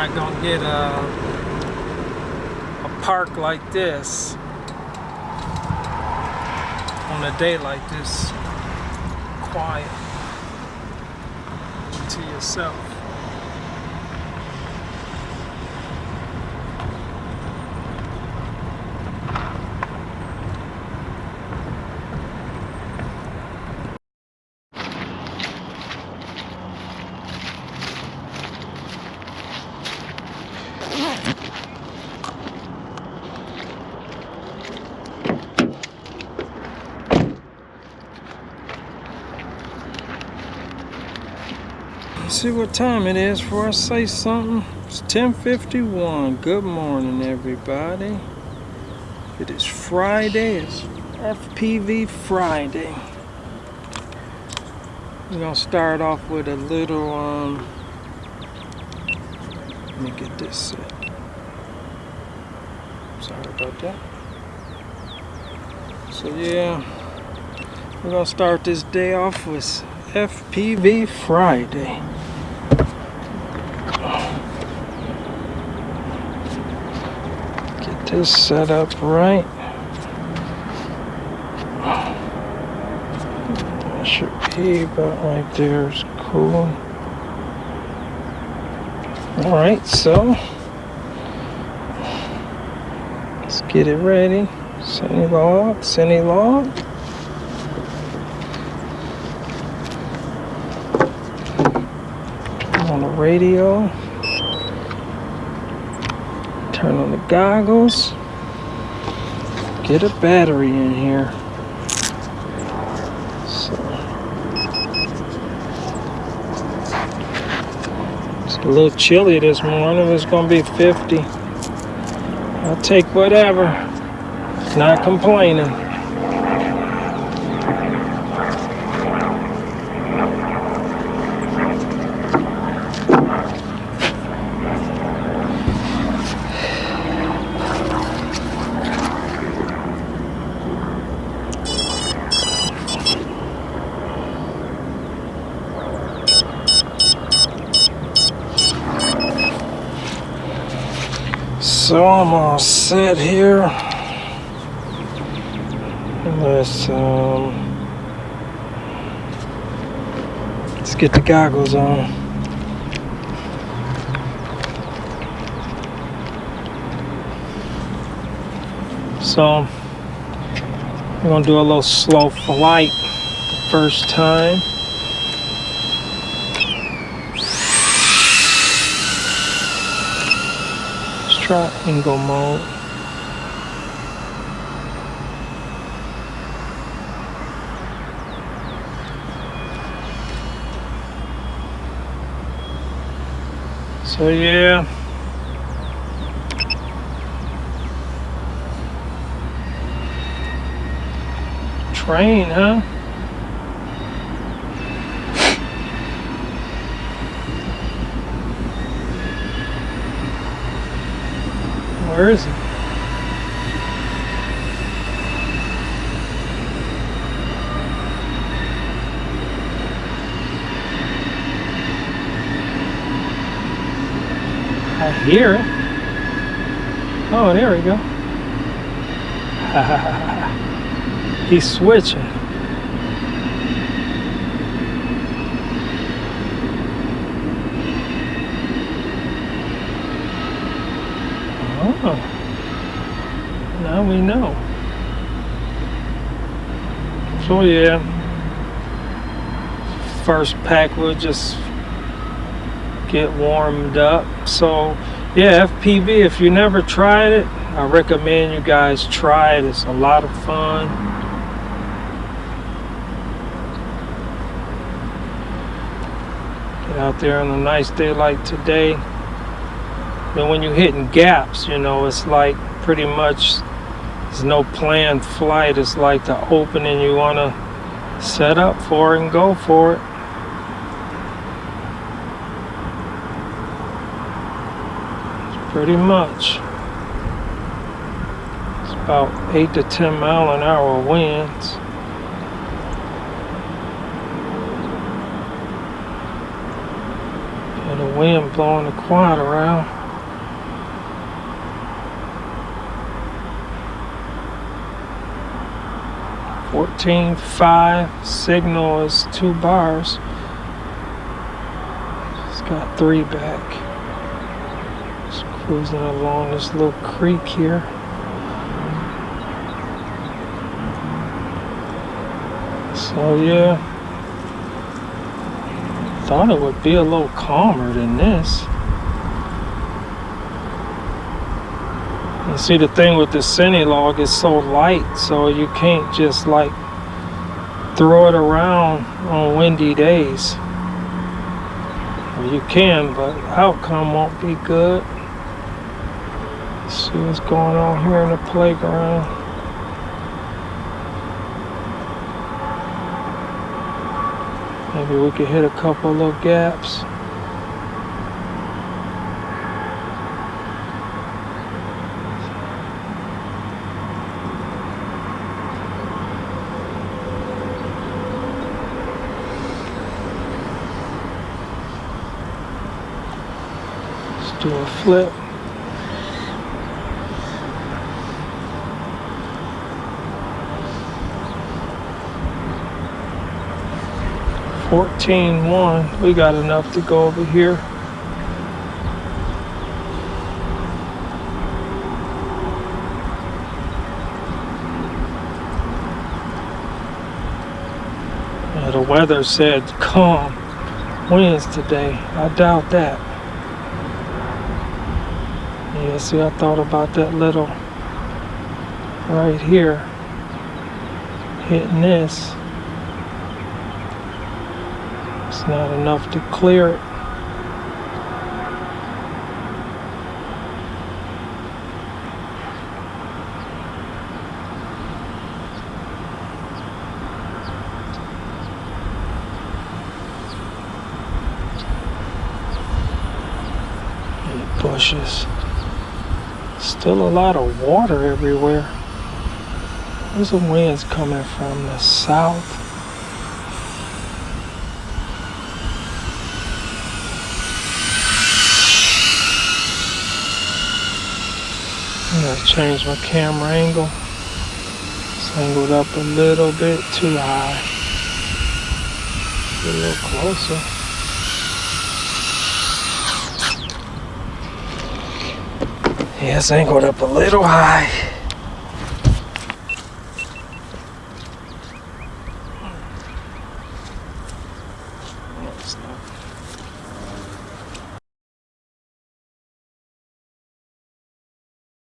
Not gonna get a, a park like this on a day like this, quiet to yourself. See what time it is before I say something. It's 10.51. Good morning, everybody. It is Friday. It's FPV Friday. We're going to start off with a little, um, let me get this set. Sorry about that. So yeah, we're going to start this day off with FPV Friday. This set up right. That should be about right there is cool. Alright, so let's get it ready. CineLog, sunny log. on the radio. Turn on the goggles. Get a battery in here. So it's a little chilly this morning. It's gonna be 50. I'll take whatever. Not complaining. So I'm all set here. Let's um, let's get the goggles on. So we're gonna do a little slow flight first time. Try angle mode. So yeah. Train, huh? Where is he? I hear it. Oh, there we go. He's switching. Oh, now we know. So yeah, first pack will just get warmed up. So yeah, FPV, if you never tried it, I recommend you guys try it. It's a lot of fun. Get out there on a nice day like today. But when you're hitting gaps, you know, it's like pretty much there's no planned flight. It's like the opening you want to set up for and go for it. Pretty much. It's about 8 to 10 mile an hour winds. And the wind blowing the quad around. Fourteen five signal is two bars. It's got three back. Just cruising along this little creek here. So yeah, thought it would be a little calmer than this. And see the thing with the CineLog is so light, so you can't just like throw it around on windy days. You can, but outcome won't be good. Let's see what's going on here in the playground. Maybe we could hit a couple little gaps. Let's do a flip. Fourteen one. We got enough to go over here. Yeah, the weather said calm winds today. I doubt that. Yeah, see, I thought about that little right here hitting this. It's not enough to clear it. Bushes. Still a lot of water everywhere. Where's the winds coming from? The south? I'm gonna change my camera angle. It's angled up a little bit too high. Get a little closer. It's angled up a little high.